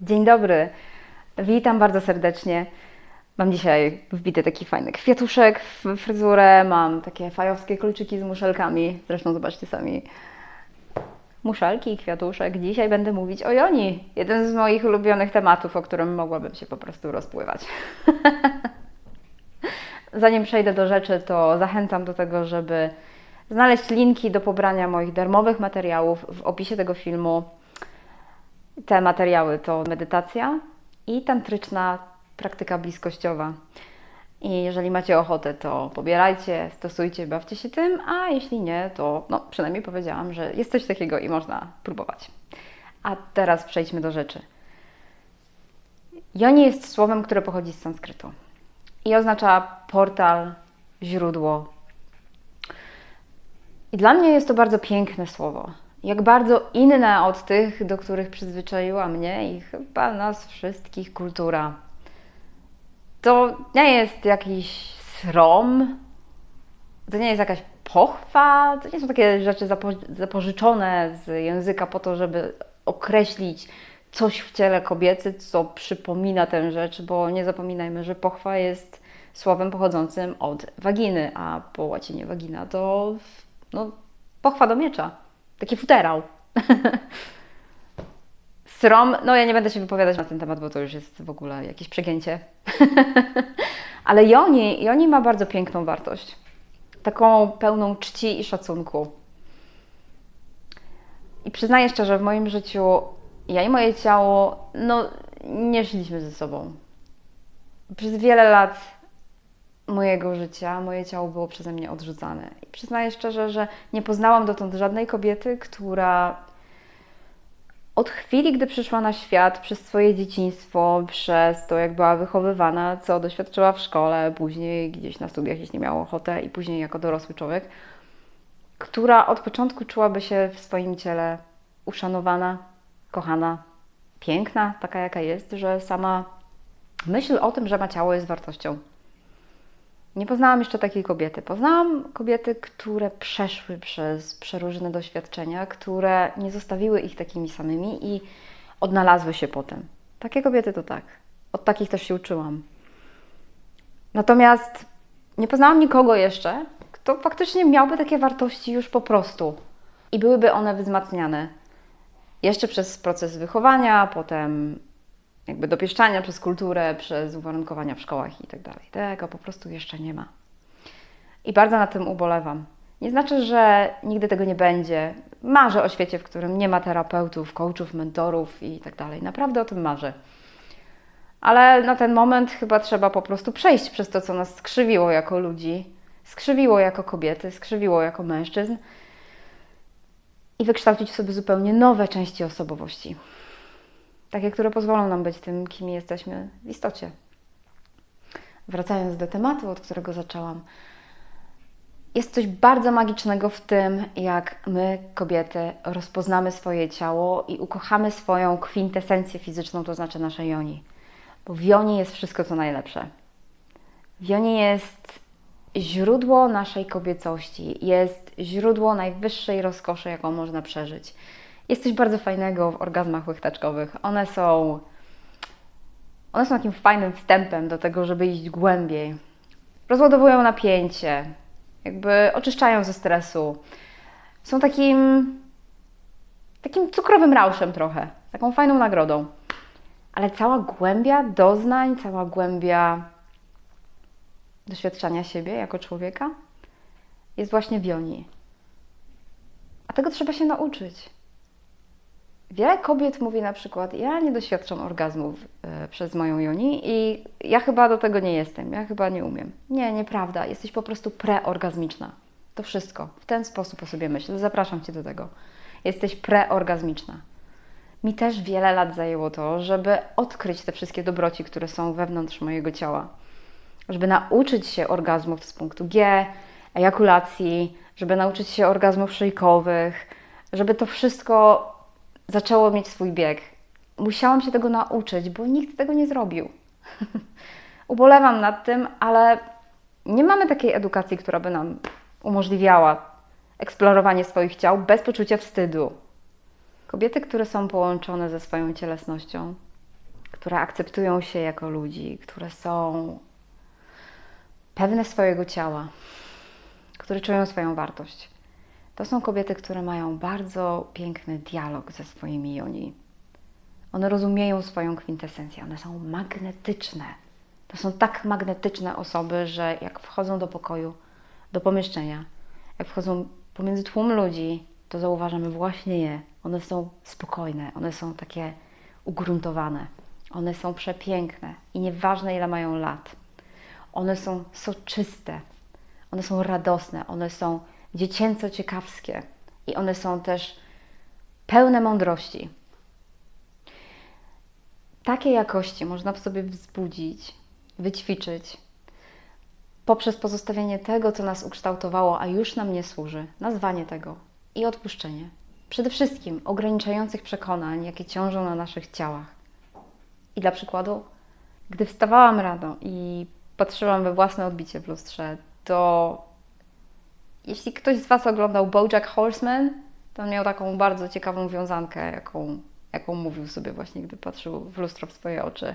Dzień dobry, witam bardzo serdecznie. Mam dzisiaj wbity taki fajny kwiatuszek w fryzurę, mam takie fajowskie kluczyki z muszelkami, zresztą zobaczcie sami. Muszelki i kwiatuszek. Dzisiaj będę mówić o Joni, jeden z moich ulubionych tematów, o którym mogłabym się po prostu rozpływać. Zanim przejdę do rzeczy, to zachęcam do tego, żeby znaleźć linki do pobrania moich darmowych materiałów w opisie tego filmu. Te materiały to medytacja i tantryczna praktyka bliskościowa. I jeżeli macie ochotę, to pobierajcie, stosujcie, bawcie się tym, a jeśli nie, to no, przynajmniej powiedziałam, że jest coś takiego i można próbować. A teraz przejdźmy do rzeczy. Joni jest słowem, które pochodzi z sanskrytu i oznacza portal, źródło. I dla mnie jest to bardzo piękne słowo. Jak bardzo inne od tych, do których przyzwyczaiła mnie i chyba nas wszystkich kultura. To nie jest jakiś srom, to nie jest jakaś pochwa, to nie są takie rzeczy zapo zapożyczone z języka po to, żeby określić coś w ciele kobiety, co przypomina tę rzecz, bo nie zapominajmy, że pochwa jest słowem pochodzącym od waginy, a po łacinie wagina to no, pochwa do miecza, taki futerał. Srom, no ja nie będę się wypowiadać na ten temat, bo to już jest w ogóle jakieś przegięcie. Ale Joni, Joni ma bardzo piękną wartość. Taką pełną czci i szacunku. I przyznaję szczerze, w moim życiu ja i moje ciało, no nie szliśmy ze sobą. Przez wiele lat mojego życia moje ciało było przeze mnie odrzucane. I przyznaję szczerze, że nie poznałam dotąd żadnej kobiety, która od chwili, gdy przyszła na świat, przez swoje dzieciństwo, przez to, jak była wychowywana, co doświadczyła w szkole, później gdzieś na studiach, jeśli miała ochotę, i później jako dorosły człowiek, która od początku czułaby się w swoim ciele uszanowana, kochana, piękna, taka jaka jest, że sama myśl o tym, że ma ciało jest wartością. Nie poznałam jeszcze takiej kobiety. Poznałam kobiety, które przeszły przez przeróżne doświadczenia, które nie zostawiły ich takimi samymi i odnalazły się potem. Takie kobiety to tak. Od takich też się uczyłam. Natomiast nie poznałam nikogo jeszcze, kto faktycznie miałby takie wartości już po prostu i byłyby one wzmacniane jeszcze przez proces wychowania, potem jakby dopieszczania przez kulturę, przez uwarunkowania w szkołach i tak dalej. Tego po prostu jeszcze nie ma. I bardzo na tym ubolewam. Nie znaczy, że nigdy tego nie będzie. Marzę o świecie, w którym nie ma terapeutów, coachów, mentorów i tak dalej. Naprawdę o tym marzę. Ale na ten moment chyba trzeba po prostu przejść przez to, co nas skrzywiło jako ludzi, skrzywiło jako kobiety, skrzywiło jako mężczyzn i wykształcić sobie zupełnie nowe części osobowości takie, które pozwolą nam być tym, kim jesteśmy w istocie. Wracając do tematu, od którego zaczęłam, jest coś bardzo magicznego w tym, jak my, kobiety, rozpoznamy swoje ciało i ukochamy swoją kwintesencję fizyczną, to znaczy nasze joni. Bo w joni jest wszystko, co najlepsze. W joni jest źródło naszej kobiecości, jest źródło najwyższej rozkoszy, jaką można przeżyć. Jest coś bardzo fajnego w orgazmach łechtaczkowych. One są, one są takim fajnym wstępem do tego, żeby iść głębiej. Rozładowują napięcie, jakby oczyszczają ze stresu. Są takim, takim cukrowym rauszem trochę, taką fajną nagrodą. Ale cała głębia doznań, cała głębia doświadczania siebie jako człowieka jest właśnie w joni. A tego trzeba się nauczyć. Wiele kobiet mówi na przykład, ja nie doświadczam orgazmów y, przez moją joni i ja chyba do tego nie jestem, ja chyba nie umiem. Nie, nieprawda, jesteś po prostu preorgazmiczna. To wszystko. W ten sposób o sobie myślę. Zapraszam Cię do tego. Jesteś preorgazmiczna. Mi też wiele lat zajęło to, żeby odkryć te wszystkie dobroci, które są wewnątrz mojego ciała. Żeby nauczyć się orgazmów z punktu G, ejakulacji, żeby nauczyć się orgazmów szyjkowych, żeby to wszystko zaczęło mieć swój bieg. Musiałam się tego nauczyć, bo nikt tego nie zrobił. Ubolewam nad tym, ale nie mamy takiej edukacji, która by nam umożliwiała eksplorowanie swoich ciał bez poczucia wstydu. Kobiety, które są połączone ze swoją cielesnością, które akceptują się jako ludzi, które są pewne swojego ciała, które czują swoją wartość. To są kobiety, które mają bardzo piękny dialog ze swoimi joni. One rozumieją swoją kwintesencję, one są magnetyczne. To są tak magnetyczne osoby, że jak wchodzą do pokoju, do pomieszczenia, jak wchodzą pomiędzy tłum ludzi, to zauważamy właśnie je. One są spokojne, one są takie ugruntowane, one są przepiękne i nieważne ile mają lat. One są soczyste, one są radosne, one są dziecięco ciekawskie i one są też pełne mądrości. Takie jakości można w sobie wzbudzić, wyćwiczyć poprzez pozostawienie tego, co nas ukształtowało, a już nam nie służy, nazwanie tego i odpuszczenie. Przede wszystkim ograniczających przekonań, jakie ciążą na naszych ciałach. I dla przykładu, gdy wstawałam rano i patrzyłam we własne odbicie w lustrze, to jeśli ktoś z Was oglądał BoJack Horseman, to on miał taką bardzo ciekawą wiązankę, jaką, jaką mówił sobie właśnie, gdy patrzył w lustro w swoje oczy.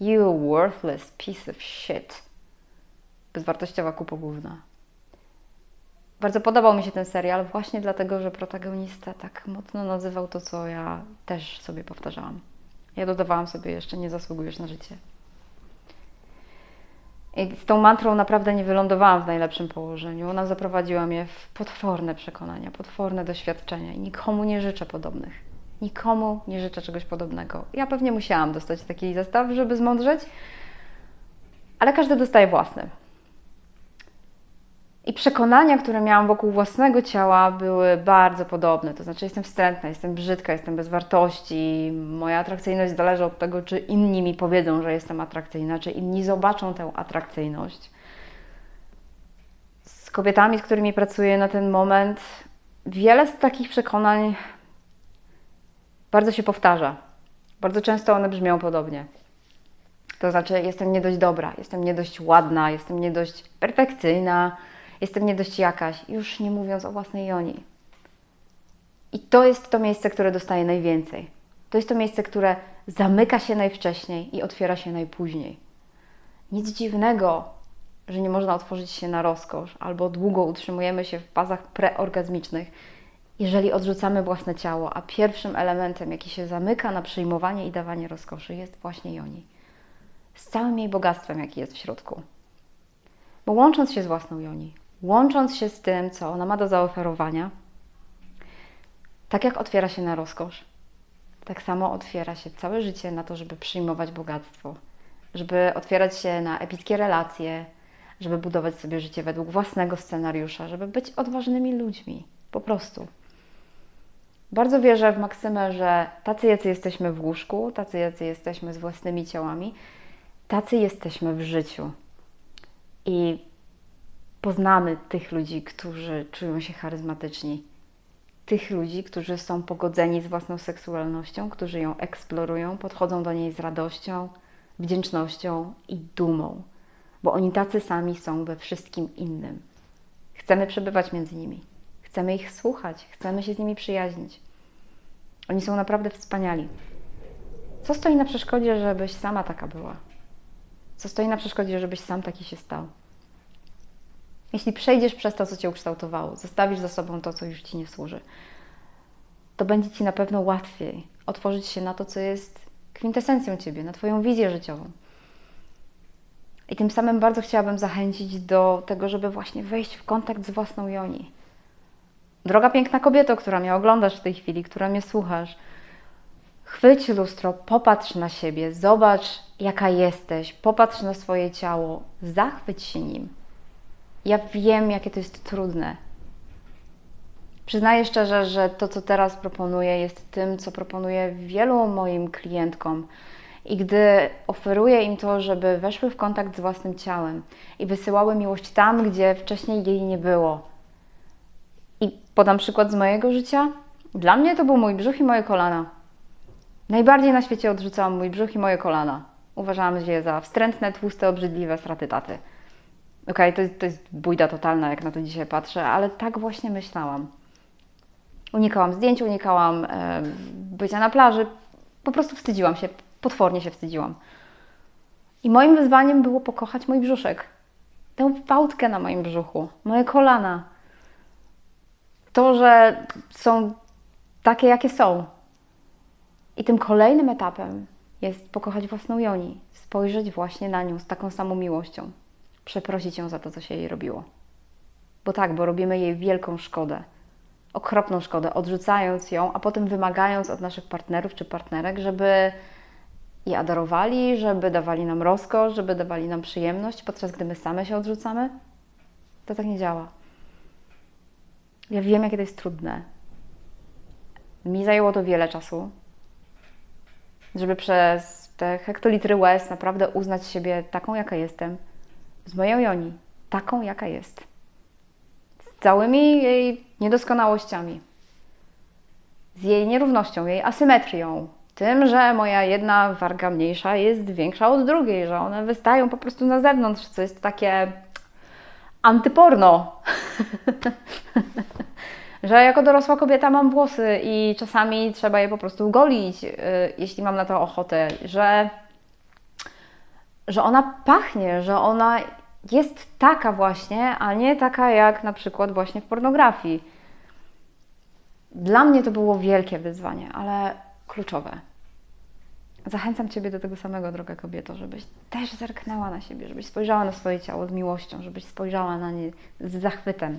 You worthless piece of shit. Bezwartościowa kupogłówna. Bardzo podobał mi się ten serial właśnie dlatego, że protagonista tak mocno nazywał to, co ja też sobie powtarzałam. Ja dodawałam sobie jeszcze, nie zasługujesz na życie. I z tą mantrą naprawdę nie wylądowałam w najlepszym położeniu. Ona zaprowadziła mnie w potworne przekonania, potworne doświadczenia i nikomu nie życzę podobnych. Nikomu nie życzę czegoś podobnego. Ja pewnie musiałam dostać taki zestaw, żeby zmądrzeć, ale każdy dostaje własny. I przekonania, które miałam wokół własnego ciała, były bardzo podobne. To znaczy, jestem wstrętna, jestem brzydka, jestem bez wartości. Moja atrakcyjność zależy od tego, czy inni mi powiedzą, że jestem atrakcyjna, czy inni zobaczą tę atrakcyjność. Z kobietami, z którymi pracuję na ten moment, wiele z takich przekonań bardzo się powtarza. Bardzo często one brzmią podobnie. To znaczy, jestem nie dość dobra, jestem nie dość ładna, jestem nie dość perfekcyjna jestem nie dość jakaś, już nie mówiąc o własnej Joni. I to jest to miejsce, które dostaje najwięcej. To jest to miejsce, które zamyka się najwcześniej i otwiera się najpóźniej. Nic dziwnego, że nie można otworzyć się na rozkosz, albo długo utrzymujemy się w fazach preorgazmicznych, jeżeli odrzucamy własne ciało, a pierwszym elementem, jaki się zamyka na przyjmowanie i dawanie rozkoszy, jest właśnie Joni. Z całym jej bogactwem, jaki jest w środku. Bo łącząc się z własną Joni, łącząc się z tym, co ona ma do zaoferowania, tak jak otwiera się na rozkosz, tak samo otwiera się całe życie na to, żeby przyjmować bogactwo, żeby otwierać się na epickie relacje, żeby budować sobie życie według własnego scenariusza, żeby być odważnymi ludźmi, po prostu. Bardzo wierzę w maksymę, że tacy, jacy jesteśmy w łóżku, tacy, jacy jesteśmy z własnymi ciałami, tacy jesteśmy w życiu. I poznamy tych ludzi, którzy czują się charyzmatyczni, tych ludzi, którzy są pogodzeni z własną seksualnością, którzy ją eksplorują, podchodzą do niej z radością, wdzięcznością i dumą, bo oni tacy sami są we wszystkim innym. Chcemy przebywać między nimi, chcemy ich słuchać, chcemy się z nimi przyjaźnić. Oni są naprawdę wspaniali. Co stoi na przeszkodzie, żebyś sama taka była? Co stoi na przeszkodzie, żebyś sam taki się stał? Jeśli przejdziesz przez to, co Cię ukształtowało, zostawisz za sobą to, co już Ci nie służy, to będzie Ci na pewno łatwiej otworzyć się na to, co jest kwintesencją Ciebie, na Twoją wizję życiową. I tym samym bardzo chciałabym zachęcić do tego, żeby właśnie wejść w kontakt z własną Joni. Droga piękna kobieto, która mnie oglądasz w tej chwili, która mnie słuchasz, chwyć lustro, popatrz na siebie, zobacz, jaka jesteś, popatrz na swoje ciało, zachwyć się nim. Ja wiem, jakie to jest trudne. Przyznaję szczerze, że to, co teraz proponuję, jest tym, co proponuję wielu moim klientkom. I gdy oferuję im to, żeby weszły w kontakt z własnym ciałem i wysyłały miłość tam, gdzie wcześniej jej nie było. I podam przykład z mojego życia. Dla mnie to był mój brzuch i moje kolana. Najbardziej na świecie odrzucałam mój brzuch i moje kolana. Uważałam je za wstrętne, tłuste, obrzydliwe straty taty. Okej, okay, to, to jest bójda totalna, jak na to dzisiaj patrzę, ale tak właśnie myślałam. Unikałam zdjęć, unikałam e, bycia na plaży, po prostu wstydziłam się potwornie się wstydziłam. I moim wyzwaniem było pokochać mój brzuszek. Tę fałdkę na moim brzuchu, moje kolana. To, że są takie, jakie są. I tym kolejnym etapem jest pokochać własną Joni, spojrzeć właśnie na nią z taką samą miłością, przeprosić ją za to, co się jej robiło. Bo tak, bo robimy jej wielką szkodę, okropną szkodę, odrzucając ją, a potem wymagając od naszych partnerów czy partnerek, żeby je adorowali, żeby dawali nam rozkosz, żeby dawali nam przyjemność, podczas gdy my same się odrzucamy. To tak nie działa. Ja wiem, jakie to jest trudne. Mi zajęło to wiele czasu, żeby przez te hektolitry łez naprawdę uznać siebie taką, jaka jestem, z moją Joni, taką, jaka jest. Z całymi jej niedoskonałościami, z jej nierównością, jej asymetrią, tym, że moja jedna warga mniejsza jest większa od drugiej, że one wystają po prostu na zewnątrz, co jest takie antyporno. że jako dorosła kobieta mam włosy i czasami trzeba je po prostu golić, yy, jeśli mam na to ochotę, że, że ona pachnie, że ona jest taka właśnie, a nie taka jak na przykład właśnie w pornografii. Dla mnie to było wielkie wyzwanie, ale kluczowe. Zachęcam Ciebie do tego samego, droga kobieto, żebyś też zerknęła na siebie, żebyś spojrzała na swoje ciało z miłością, żebyś spojrzała na nie z zachwytem.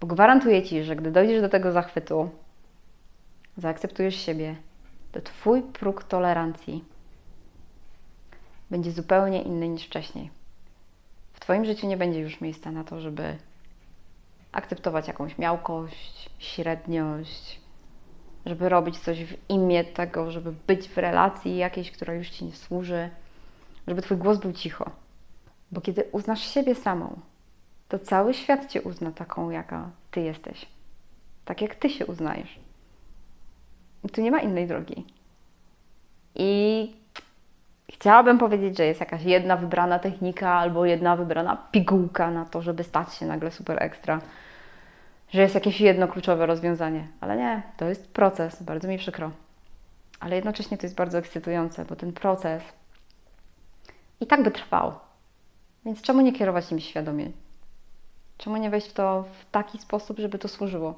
Bo gwarantuję Ci, że gdy dojdziesz do tego zachwytu, zaakceptujesz siebie, to Twój próg tolerancji będzie zupełnie inny niż wcześniej. W Twoim życiu nie będzie już miejsca na to, żeby akceptować jakąś miałkość, średniość, żeby robić coś w imię tego, żeby być w relacji jakiejś, która już Ci nie służy, żeby Twój głos był cicho. Bo kiedy uznasz siebie samą, to cały świat Cię uzna taką, jaka Ty jesteś. Tak jak Ty się uznajesz. I tu nie ma innej drogi. I chciałabym powiedzieć, że jest jakaś jedna wybrana technika albo jedna wybrana pigułka na to, żeby stać się nagle super ekstra że jest jakieś jedno kluczowe rozwiązanie, ale nie, to jest proces, bardzo mi przykro. Ale jednocześnie to jest bardzo ekscytujące, bo ten proces i tak by trwał. Więc czemu nie kierować nim świadomie? Czemu nie wejść w to w taki sposób, żeby to służyło?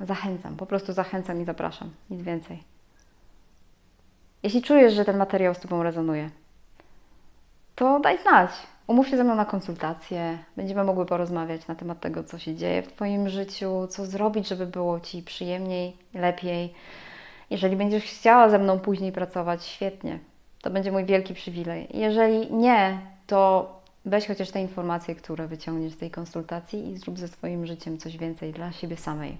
Zachęcam, po prostu zachęcam i zapraszam, nic więcej. Jeśli czujesz, że ten materiał z Tobą rezonuje, to daj znać. Umów się ze mną na konsultację. Będziemy mogły porozmawiać na temat tego, co się dzieje w Twoim życiu, co zrobić, żeby było Ci przyjemniej, lepiej. Jeżeli będziesz chciała ze mną później pracować, świetnie. To będzie mój wielki przywilej. Jeżeli nie, to weź chociaż te informacje, które wyciągniesz z tej konsultacji i zrób ze swoim życiem coś więcej dla siebie samej.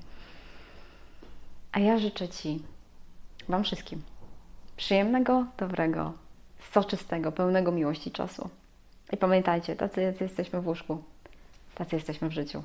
A ja życzę Ci, Wam wszystkim, przyjemnego, dobrego, soczystego, pełnego miłości czasu. I pamiętajcie, tacy jesteśmy w łóżku, tacy jesteśmy w życiu.